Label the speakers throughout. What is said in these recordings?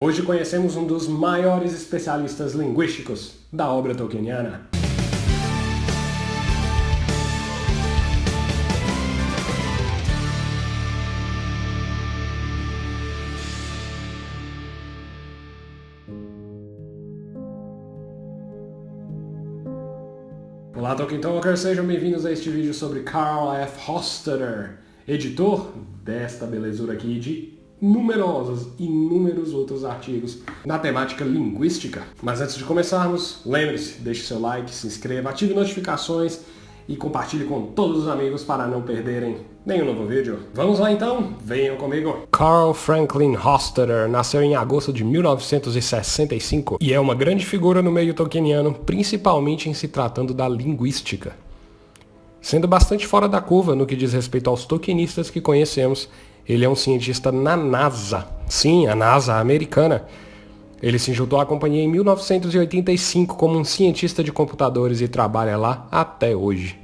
Speaker 1: Hoje conhecemos um dos maiores especialistas linguísticos da obra tolkieniana. Olá Tolkien Talkers, sejam bem-vindos a este vídeo sobre Carl F. Hostetter, editor desta belezura aqui de numerosos, inúmeros outros artigos na temática linguística. Mas antes de começarmos, lembre-se, deixe seu like, se inscreva, ative notificações e compartilhe com todos os amigos para não perderem nenhum novo vídeo. Vamos lá então? Venham comigo! Carl Franklin Hostetter nasceu em agosto de 1965 e é uma grande figura no meio tolkieniano, principalmente em se tratando da linguística. Sendo bastante fora da curva no que diz respeito aos tolkienistas que conhecemos, ele é um cientista na NASA. Sim, a NASA americana. Ele se juntou à companhia em 1985 como um cientista de computadores e trabalha lá até hoje.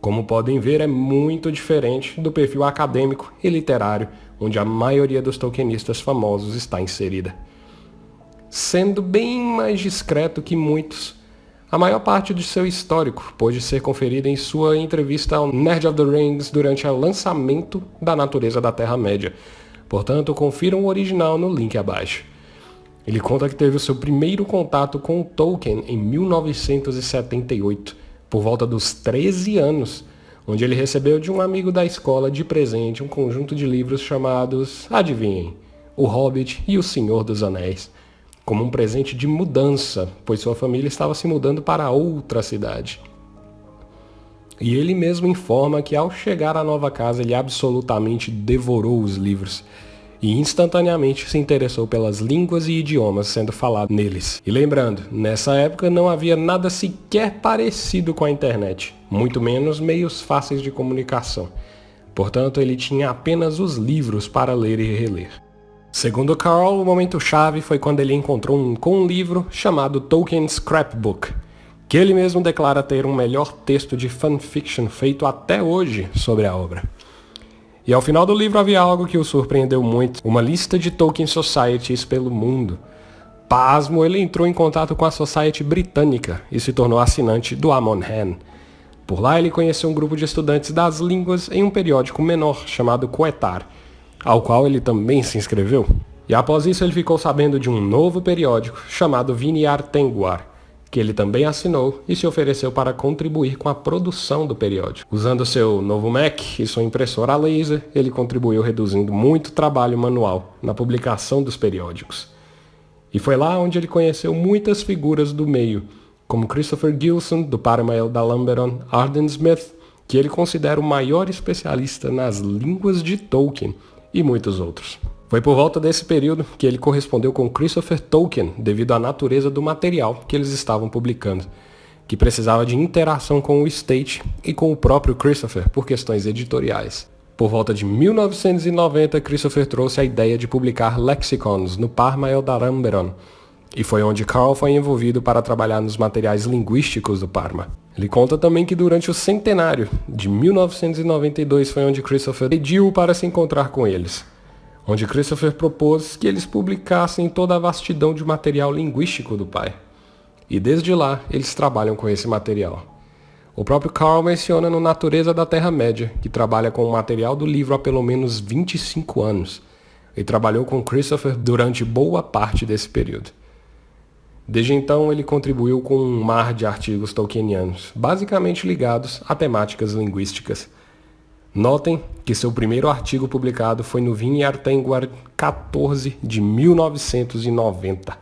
Speaker 1: Como podem ver, é muito diferente do perfil acadêmico e literário, onde a maioria dos tolkienistas famosos está inserida. Sendo bem mais discreto que muitos, a maior parte de seu histórico pôde ser conferida em sua entrevista ao Nerd of the Rings durante o lançamento da Natureza da Terra-média. Portanto, confiram o original no link abaixo. Ele conta que teve o seu primeiro contato com Tolkien em 1978, por volta dos 13 anos, onde ele recebeu de um amigo da escola de presente um conjunto de livros chamados, adivinhem, O Hobbit e O Senhor dos Anéis como um presente de mudança, pois sua família estava se mudando para outra cidade. E ele mesmo informa que ao chegar à nova casa ele absolutamente devorou os livros e instantaneamente se interessou pelas línguas e idiomas sendo falados neles. E lembrando, nessa época não havia nada sequer parecido com a internet, muito menos meios fáceis de comunicação. Portanto, ele tinha apenas os livros para ler e reler. Segundo Carl, o momento chave foi quando ele encontrou um com um livro chamado Tolkien Scrapbook, que ele mesmo declara ter um melhor texto de fanfiction feito até hoje sobre a obra. E ao final do livro havia algo que o surpreendeu muito, uma lista de Tolkien Societies pelo mundo. Pasmo, ele entrou em contato com a Society Britânica e se tornou assinante do Amon Hen. Por lá ele conheceu um grupo de estudantes das línguas em um periódico menor chamado Coetar, ao qual ele também se inscreveu. E após isso ele ficou sabendo de um novo periódico chamado Viniar Tenguar, que ele também assinou e se ofereceu para contribuir com a produção do periódico. Usando seu novo Mac e sua impressora laser, ele contribuiu reduzindo muito trabalho manual na publicação dos periódicos. E foi lá onde ele conheceu muitas figuras do meio, como Christopher Gilson, do Parmael da Lamberon, Arden Smith, que ele considera o maior especialista nas línguas de Tolkien, e muitos outros. Foi por volta desse período que ele correspondeu com Christopher Tolkien devido à natureza do material que eles estavam publicando, que precisava de interação com o State e com o próprio Christopher por questões editoriais. Por volta de 1990, Christopher trouxe a ideia de publicar lexicons no Parma Eldaramberon, e foi onde Carl foi envolvido para trabalhar nos materiais linguísticos do Parma. Ele conta também que durante o centenário de 1992 foi onde Christopher pediu para se encontrar com eles, onde Christopher propôs que eles publicassem toda a vastidão de material linguístico do pai. E desde lá eles trabalham com esse material. O próprio Carl menciona no Natureza da Terra-média, que trabalha com o material do livro há pelo menos 25 anos, e trabalhou com Christopher durante boa parte desse período. Desde então, ele contribuiu com um mar de artigos tolkienianos, basicamente ligados a temáticas linguísticas. Notem que seu primeiro artigo publicado foi no Vineyard 14 de 1990,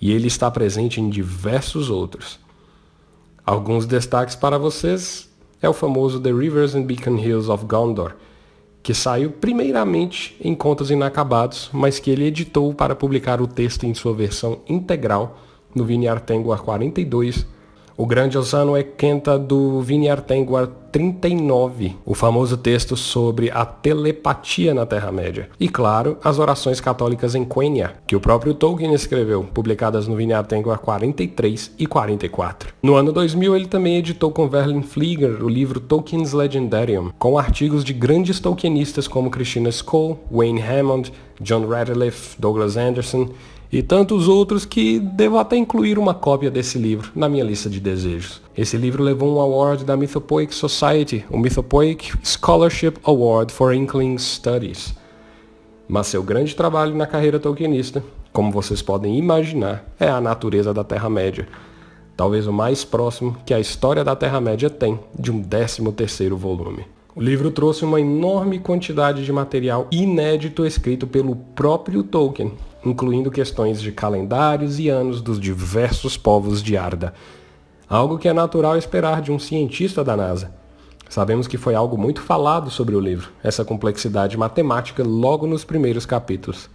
Speaker 1: e ele está presente em diversos outros. Alguns destaques para vocês é o famoso The Rivers and Beacon Hills of Gondor, que saiu primeiramente em Contos Inacabados, mas que ele editou para publicar o texto em sua versão integral no Vineyard Tenguar 42. O grande Osano é Kenta do Vineyard Tenguar 39, o famoso texto sobre a telepatia na Terra-média. E claro, as orações católicas em Quenya, que o próprio Tolkien escreveu, publicadas no Vineyard Tengwar 43 e 44. No ano 2000, ele também editou com Verlin Flieger o livro Tolkien's Legendarium, com artigos de grandes tolkienistas como Christina Skoll, Wayne Hammond, John Radcliffe, Douglas Anderson e tantos outros que devo até incluir uma cópia desse livro na minha lista de desejos. Esse livro levou um award da Mythopoeic Society, o Mythopoeic Scholarship Award for Inkling Studies. Mas seu grande trabalho na carreira tolkienista, como vocês podem imaginar, é a natureza da Terra-média. Talvez o mais próximo que a história da Terra-média tem de um 13º volume. O livro trouxe uma enorme quantidade de material inédito escrito pelo próprio Tolkien, incluindo questões de calendários e anos dos diversos povos de Arda. Algo que é natural esperar de um cientista da NASA. Sabemos que foi algo muito falado sobre o livro, essa complexidade matemática logo nos primeiros capítulos.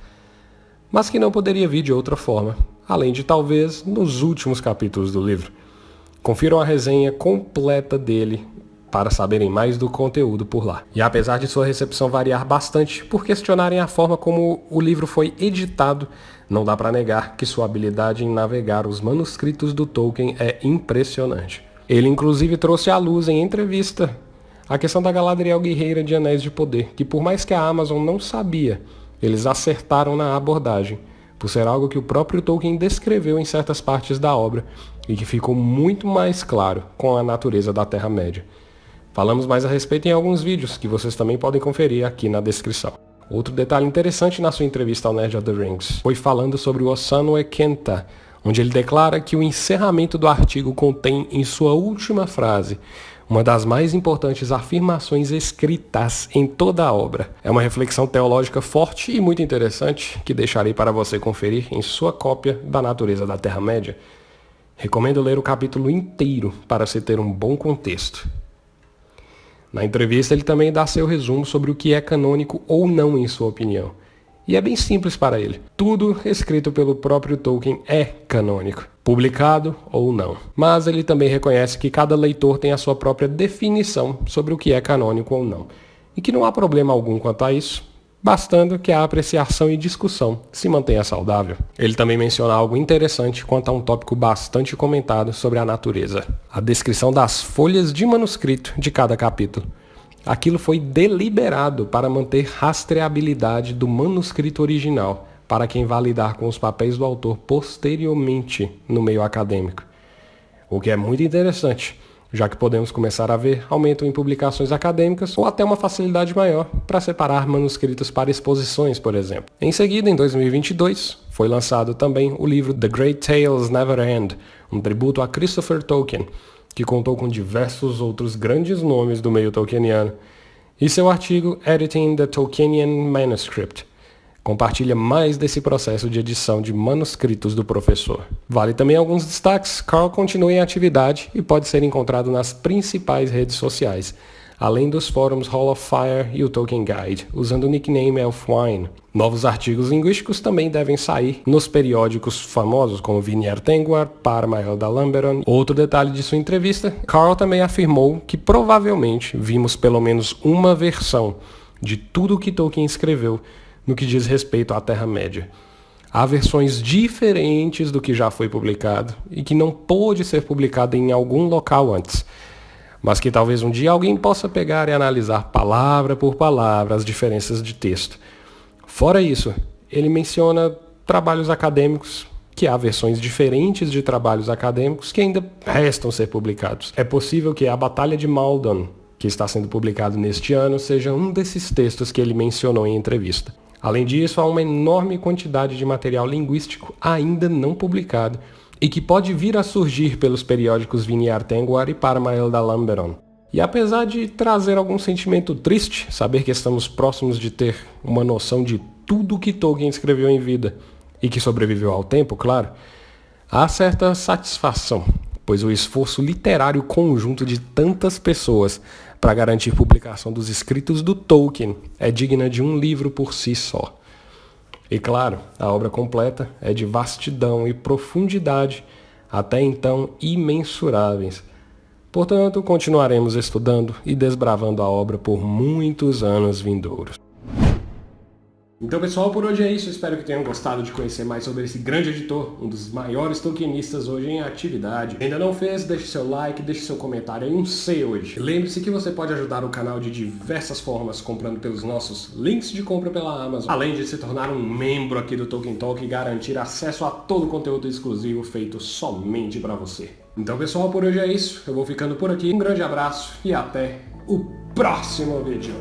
Speaker 1: Mas que não poderia vir de outra forma, além de talvez nos últimos capítulos do livro. Confiram a resenha completa dele para saberem mais do conteúdo por lá. E apesar de sua recepção variar bastante por questionarem a forma como o livro foi editado, não dá para negar que sua habilidade em navegar os manuscritos do Tolkien é impressionante. Ele inclusive trouxe à luz em entrevista a questão da Galadriel Guerreira de Anéis de Poder, que por mais que a Amazon não sabia, eles acertaram na abordagem, por ser algo que o próprio Tolkien descreveu em certas partes da obra e que ficou muito mais claro com a natureza da Terra-média. Falamos mais a respeito em alguns vídeos, que vocês também podem conferir aqui na descrição. Outro detalhe interessante na sua entrevista ao Nerd of the Rings foi falando sobre o Osano Ekenta, onde ele declara que o encerramento do artigo contém em sua última frase uma das mais importantes afirmações escritas em toda a obra. É uma reflexão teológica forte e muito interessante que deixarei para você conferir em sua cópia da Natureza da Terra-média. Recomendo ler o capítulo inteiro para se ter um bom contexto. Na entrevista, ele também dá seu resumo sobre o que é canônico ou não em sua opinião. E é bem simples para ele. Tudo escrito pelo próprio Tolkien é canônico, publicado ou não. Mas ele também reconhece que cada leitor tem a sua própria definição sobre o que é canônico ou não. E que não há problema algum quanto a isso, bastando que a apreciação e discussão se mantenha saudável. Ele também menciona algo interessante quanto a um tópico bastante comentado sobre a natureza, a descrição das folhas de manuscrito de cada capítulo. Aquilo foi deliberado para manter rastreabilidade do manuscrito original, para quem vai lidar com os papéis do autor posteriormente no meio acadêmico. O que é muito interessante, já que podemos começar a ver aumento em publicações acadêmicas ou até uma facilidade maior para separar manuscritos para exposições, por exemplo. Em seguida, em 2022, foi lançado também o livro The Great Tales Never End, um tributo a Christopher Tolkien, que contou com diversos outros grandes nomes do meio tolkieniano, e seu artigo Editing the Tolkienian Manuscript, compartilha mais desse processo de edição de manuscritos do professor. Vale também alguns destaques. Carl continua em atividade e pode ser encontrado nas principais redes sociais, além dos fóruns Hall of Fire e o Tolkien Guide, usando o nickname Elfwine. Novos artigos linguísticos também devem sair nos periódicos famosos como Vinier Tengwar, Parmael da Lamberon. Outro detalhe de sua entrevista, Carl também afirmou que provavelmente vimos pelo menos uma versão de tudo o que Tolkien escreveu no que diz respeito à Terra-média. Há versões diferentes do que já foi publicado e que não pôde ser publicado em algum local antes, mas que talvez um dia alguém possa pegar e analisar palavra por palavra as diferenças de texto. Fora isso, ele menciona trabalhos acadêmicos, que há versões diferentes de trabalhos acadêmicos que ainda restam ser publicados. É possível que a Batalha de Maldon, que está sendo publicado neste ano, seja um desses textos que ele mencionou em entrevista. Além disso, há uma enorme quantidade de material linguístico ainda não publicado e que pode vir a surgir pelos periódicos Viniar Tengwar e Parmael da Lamberon. E apesar de trazer algum sentimento triste, saber que estamos próximos de ter uma noção de tudo que Tolkien escreveu em vida, e que sobreviveu ao tempo, claro, há certa satisfação, pois o esforço literário conjunto de tantas pessoas para garantir publicação dos escritos do Tolkien é digna de um livro por si só. E claro, a obra completa é de vastidão e profundidade até então imensuráveis. Portanto, continuaremos estudando e desbravando a obra por muitos anos vindouros. Então pessoal, por hoje é isso. Espero que tenham gostado de conhecer mais sobre esse grande editor, um dos maiores tokenistas hoje em atividade. Ainda não fez? Deixe seu like, deixe seu comentário aí, um C hoje. Lembre-se que você pode ajudar o canal de diversas formas, comprando pelos nossos links de compra pela Amazon, além de se tornar um membro aqui do Token Talk e garantir acesso a todo o conteúdo exclusivo feito somente para você. Então pessoal, por hoje é isso. Eu vou ficando por aqui. Um grande abraço e até o próximo vídeo.